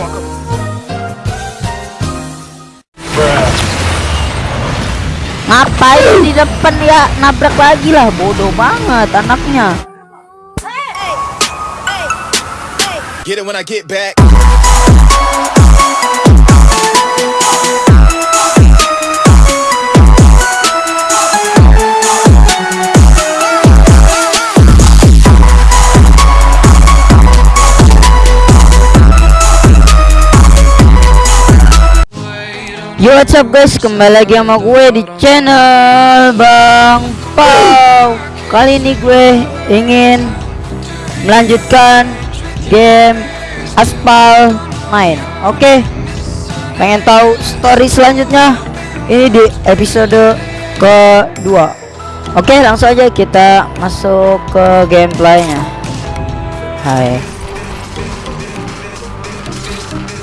motherfucker. Ngapain di depan ya? Nabrak lagi lah, bodoh banget anaknya. Get it when I get back. Yo what's up guys, kembali lagi sama gue di channel Bang Pau. Kali ini gue ingin melanjutkan game Aspal main. Oke Pengen tahu story selanjutnya? Ini di episode kedua. Oke langsung aja kita masuk ke gameplaynya. Hai.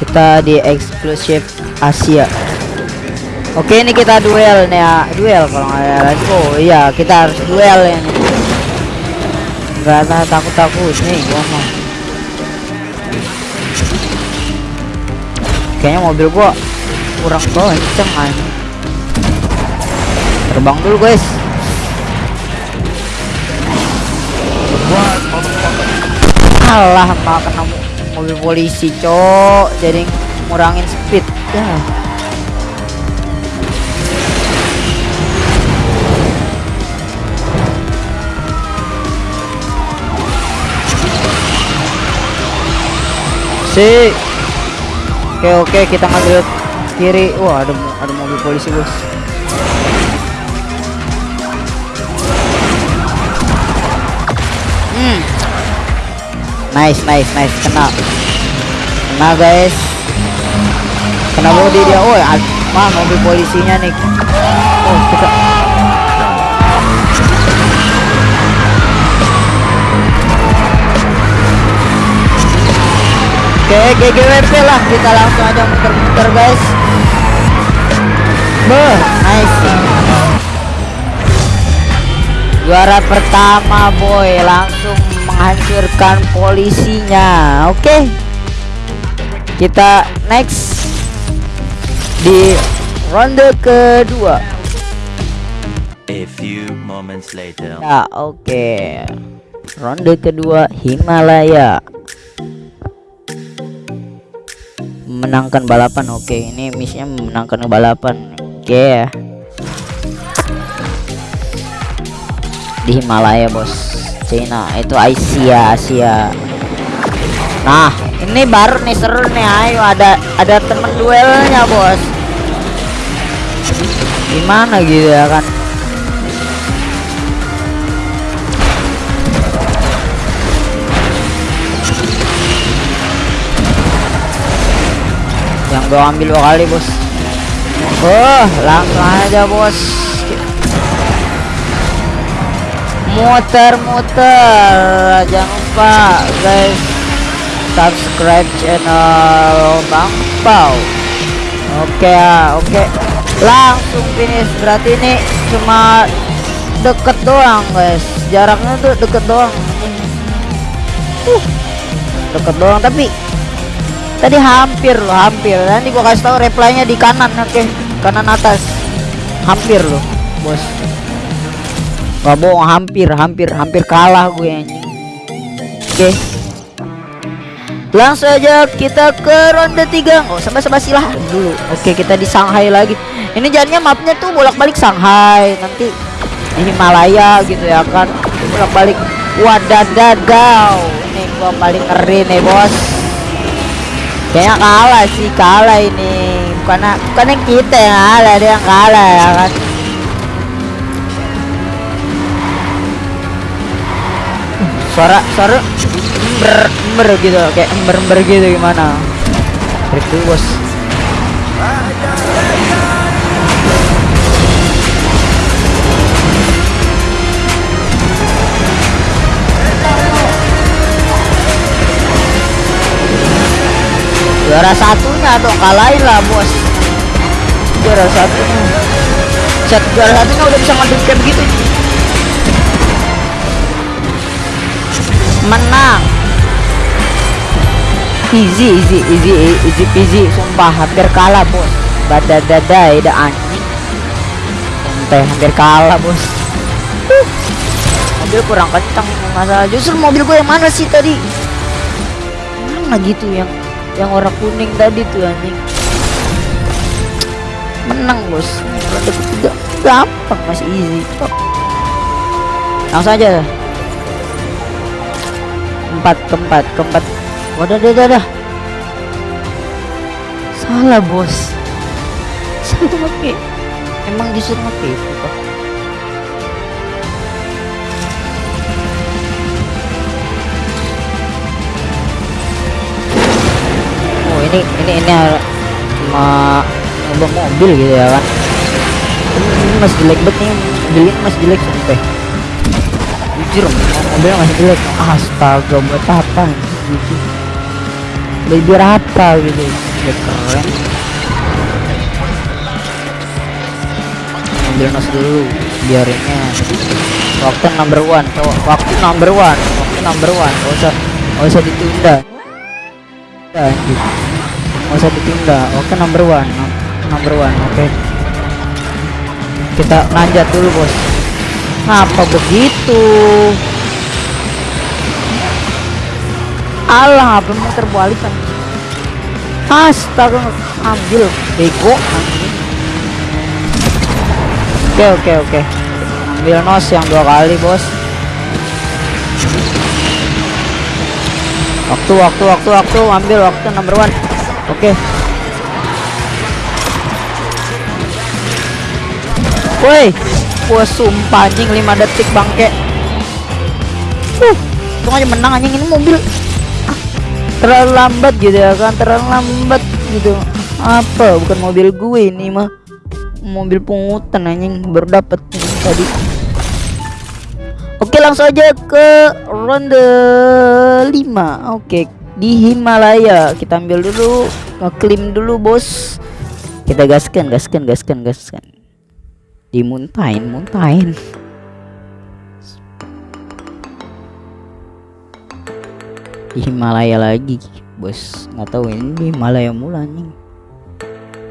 Kita di exclusive Asia Oke ini kita duel nih ya. Duel kalau nggak ada lagi oh iya kita harus duel ya nggak ada takut takut nih gua mau kayaknya mobil gua kurang kenceng aja terbang dulu guys. Alah nggak kena mobil polisi cok. Jadi ngurangin speed. Ya si oke oke kita ngambil kiri. Wah ada ada mobil polisi bos. Hmm. Nice nice nice. Kena. Kena guys. Kena body dia. Oh mah mobil polisinya nih? Oh kita Oke, GGWP lah kita langsung aja muter-muter guys. Beh, nice. Juara pertama boy, langsung menghancurkan polisinya. Oke. Kita next di ronde kedua. A few moments later. Ya, oke. Ronde kedua Himalaya. Memenangkan balapan. Oke ini misinya memenangkan balapan. Oke. Ya di Himalaya bos. Cina itu Asia Asia. Nah ini baru nih seru nih. Ayo ada ada temen duelnya bos. Gimana gitu ya kan gue ambil dua kali bos. Oh langsung aja bos. Muter-muter. Jangan lupa guys subscribe channel Bang Pau. Oke ya oke. Langsung finish. Berarti ini cuma deket doang guys. Jaraknya tuh deket doang. Uh, deket doang tapi tadi hampir loh hampir. Nanti gua kasih tahu replaynya di kanan oke. Okay? kanan atas. Hampir loh bos. Gak bohong hampir hampir hampir kalah gue anjing. Oke. Okay. langsung aja kita ke ronde 3 oh sampai sampai silah dulu. Oke okay, kita di Shanghai lagi. Ini jadinya mapnya tuh bolak-balik Shanghai. Nanti di Himalaya gitu ya kan. Bolak-balik. Wadadadau ini gua paling ngeri nih bos kayaknya kalah sih kalah ini. Bukan bukannya kita yang kalah dia yang kalah ya kan? Suara suara ember ember gitu kayak ember ember gitu gimana? Dulu bos juara satunya dong kalahin lah bos. Juara satunya. Set juara satunya udah bisa ngadep kayak begitu menang. Peasy easy easy easy peasy. Sumpah hampir kalah bos. Badadadai dah anjing. Sampai hampir kalah bos. Uh, mobil kurang kencang masalah justru mobil gue yang mana sih tadi? Mana gitu yang yang warna kuning tadi tuh anjing. Menang bos. Ronde ketiga. Gampang masih easy kok langsung aja. Empat keempat keempat wadah dah dah dah salah bos. Salah pakai. Emang disuruh pakai itu kok ini ini ini nyoba mobil gitu ya kan. Ini, masih jelek banget nih mobil ini masih jelek sampai. Jujur mobilnya masih jelek. Astaga buat apa gitu lebih apa gitu. Ya keren. Mobil nas dulu biarinnya. Waktu number one cowok. Waktu number one waktu number one. Gak usah gak usah ditunda anjir gak usah ditunda oke number one Num- number one oke kita nanjat dulu bos Ngapa begitu? Alah, apa mau terbalik kan? Astaga, ambil bego. Oke, oke, oke. Ambil nos yang dua kali, bos. Waktu, waktu, waktu, waktu, ambil waktu number one. Oke. Woi, gua sumpah anjing 5 detik bangke. Uh, untung aja menang anjing ini mobil. Ah, terlalu lambat gitu ya kan, terlalu lambat gitu. Apa? Bukan mobil gue ini mah. Mobil pungutan anjing baru dapat tadi. Oke, langsung aja ke ronde 5. Oke, di Himalaya. Kita ambil dulu, ngeklaim dulu, Bos. Kita gaskan, gaskan, gaskan, gaskan. Dimuntahin muntahin. Di Himalaya lagi bos. Nggak tahu ini di Himalaya mula nih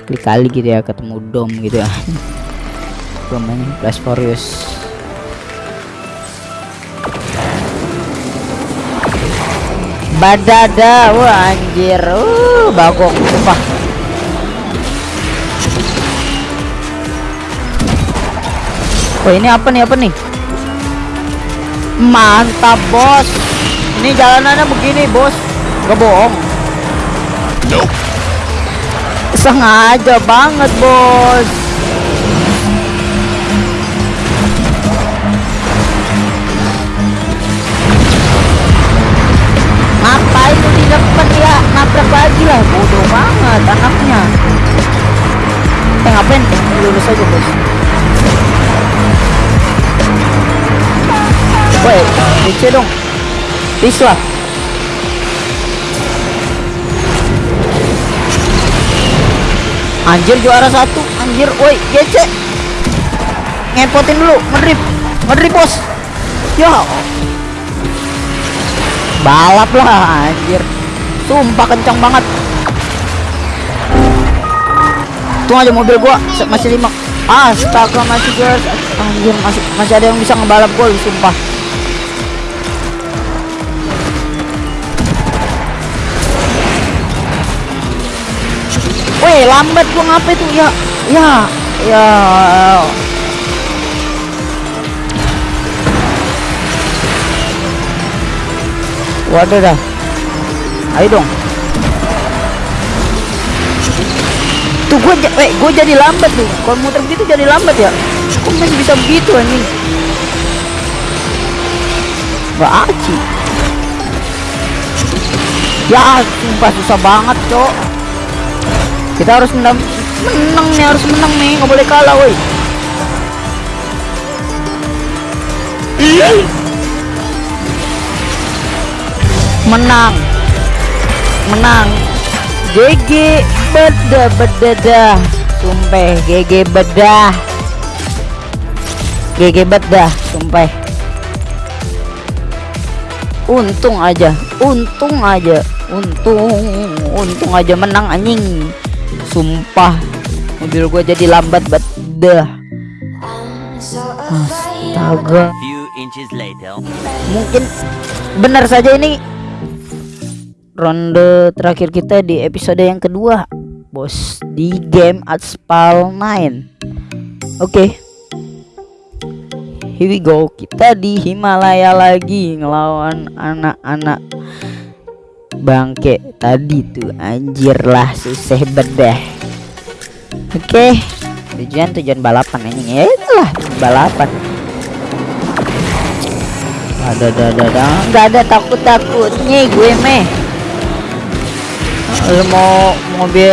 kali-kali gitu ya ketemu dom gitu ya. Namanya Flash Furious badada wah anjir uh bagong sumpah Oh ini apa nih apa nih? Mantap bos. Ini jalanannya begini bos. Gak bohong. Nope. Sengaja banget bos. DC dong. Please lah. Anjir juara satu, anjir, woi, GC. Ngepotin dulu, ngedrip, ngedrip bos. Ya. Balap lah, anjir. Sumpah kencang banget. Tuh aja mobil gua masih lima. Astaga masih guys, anjir masih masih ada yang bisa ngebalap gua, sumpah. Weh, lambat gua ngapa itu? Ya, ya, ya. Waduh dah. Ayo dong. Tuh gua eh, gua jadi lambat tuh. Kalau muter begitu jadi lambat ya. Kok masih bisa begitu anjing? Gak aci. Ya, sumpah susah banget, Cok. Kita harus menang, menang nih, harus menang nih, nggak boleh kalah, woi. Menang, menang. GG beda beda dah, sumpah GG bedah. GG bedah, sumpah. Untung aja, untung aja untung untung aja menang anjing sumpah mobil gua jadi lambat banget. Dah astaga. Mungkin benar saja ini ronde terakhir kita di episode yang kedua bos di game Aspal 9 oke. Here we go. Kita di Himalaya lagi ngelawan anak-anak bangke tadi tuh anjir lah susah bedah. Oke tujuan tujuan balapan ini ya itulah balapan. Ada ada ada ada. Nggak ada takut takutnya gue meh lu mau mobil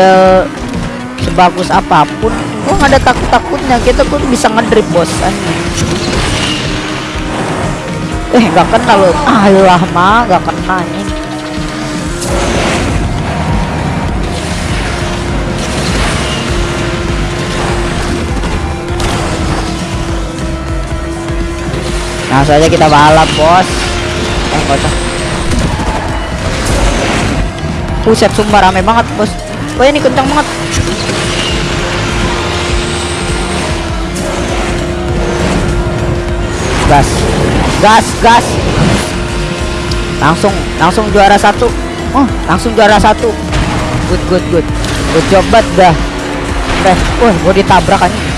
sebagus apa pun gua nggak ada takut takutnya kita pun bisa ngedrip bos eh nggak kena lo alah mah nggak kena ini Nah saja kita balap bos. Eh usah Buset sumpah rame banget bos. Wah ini kencang banget. Gas. Gas gas. Langsung langsung juara satu Oh langsung juara satu Good good good Good job banget dah Eh, wah gua ditabrak anjing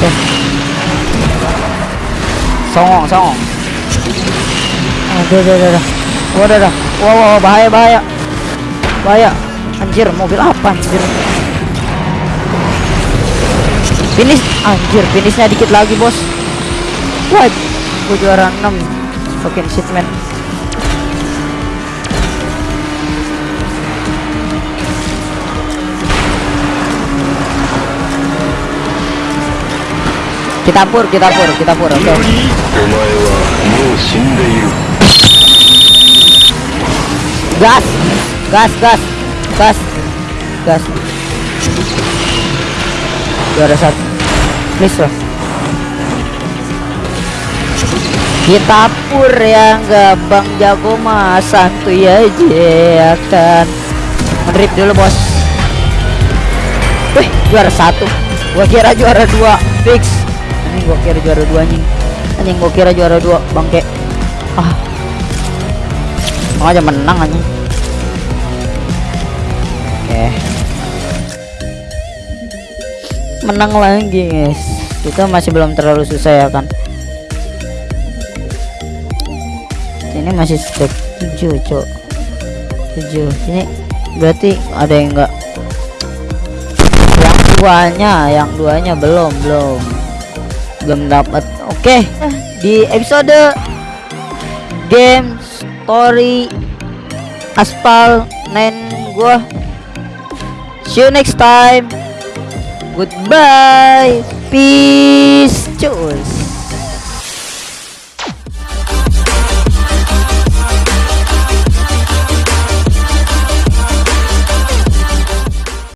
Oke. Songong, songong. Aduh, aduh, aduh, aduh. Waduh, aduh. Wow, wow, bahaya, bahaya. Bahaya. Anjir, mobil apa anjir? Finish, anjir, finishnya dikit lagi, Bos. What? Gue juara 6 Fucking shit man. Kita pur, kita pur, kita pur, oke. Okay. Gas Gas, gas Gas Gas. Juara satu. Please lah Kita pur ya nggak bang jago mah santuy aja akan ngedrip dulu bos. Wih juara satu, gua kira juara dua fix. Ini gua kira juara dua anjing, anjing gua kira juara dua bangke. Ah, Emang aja menang anjing. Oke. Menang lagi, guys. Kita masih belum terlalu susah ya kan. Ini masih step 7, Cok. 7. Ini berarti ada yang enggak yang duanya, yang duanya belum, belum. Belum dapat. Oke, di episode game story aspal 9 gua see you next time goodbye peace cus